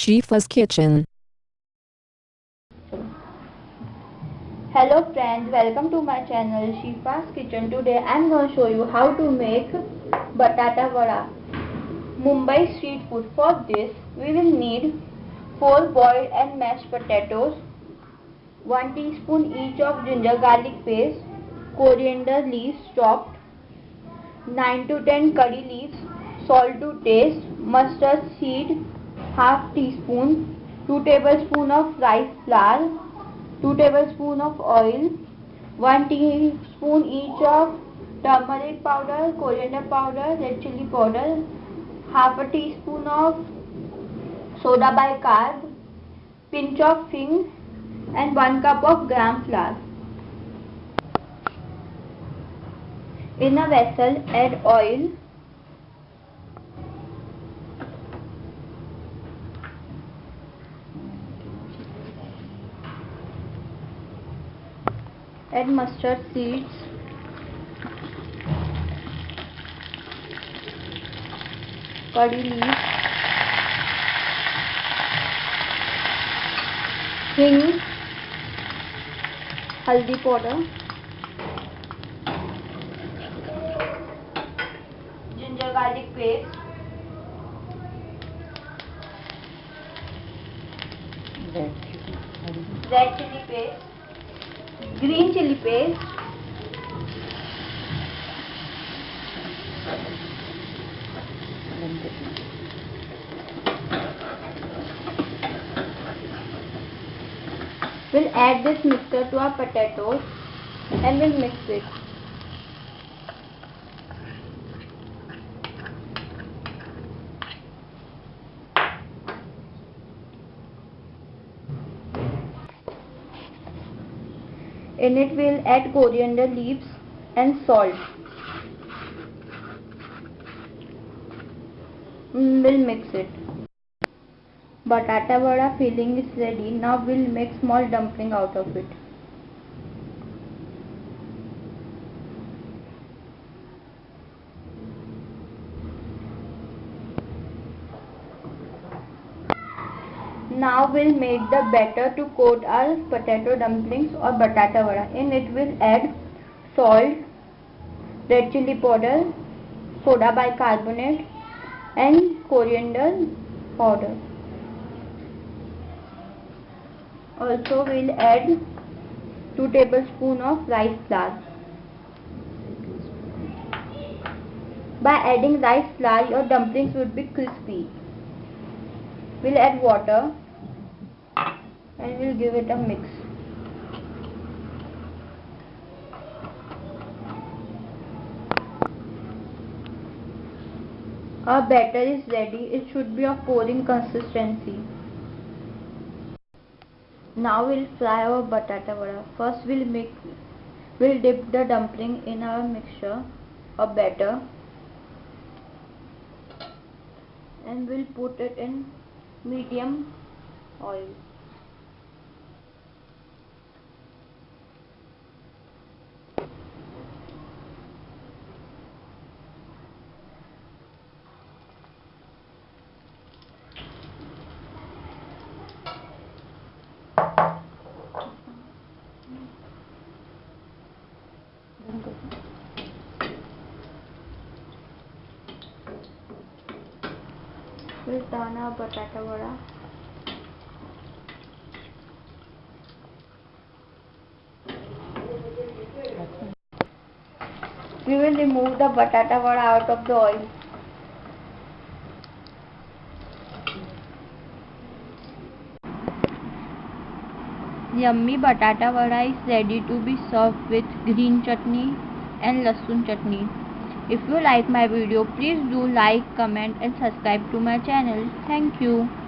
Shifa's Kitchen. Hello friends, welcome to my channel Shifa's Kitchen. Today I am going to show you how to make batata vada. Mumbai street food. For this we will need 4 boiled and mashed potatoes, 1 teaspoon each of ginger garlic paste, coriander leaves chopped, 9 to 10 curry leaves, salt to taste, mustard seed half teaspoon, 2 tablespoon of rice flour, 2 tablespoon of oil, 1 teaspoon each of turmeric powder, coriander powder, red chili powder, half a teaspoon of soda bicarb, pinch of hing and 1 cup of gram flour. In a vessel add oil add mustard seeds. Curry leaves. Hing. Haldi powder. Ginger garlic paste. Red chili. Paste green chili paste. We'll add this mixture to our potatoes and we'll mix it In it we'll add coriander leaves and salt. Mm, We'll mix it. Batata vada filling is ready. Now we'll make small dumpling out of it. Now we'll make the batter to coat our potato dumplings or batata vada. In it we'll add salt, red chili powder, soda bicarbonate and coriander powder. Also we'll add 2 tablespoon of rice flour. By adding rice flour your dumplings would be crispy. We'll add water and we'll give it a mix. Our batter is ready. It should be of pouring consistency. Now we'll fry our batata vada. First we'll make we'll dip the dumpling in our mixture or batter and we'll put it in medium oil. We'll turn our batata. We will remove the batata vada out of the oil. Yummy batata vada is ready to be served with green chutney and lasun chutney. If you like my video, please do like, comment and subscribe to my channel. Thank you.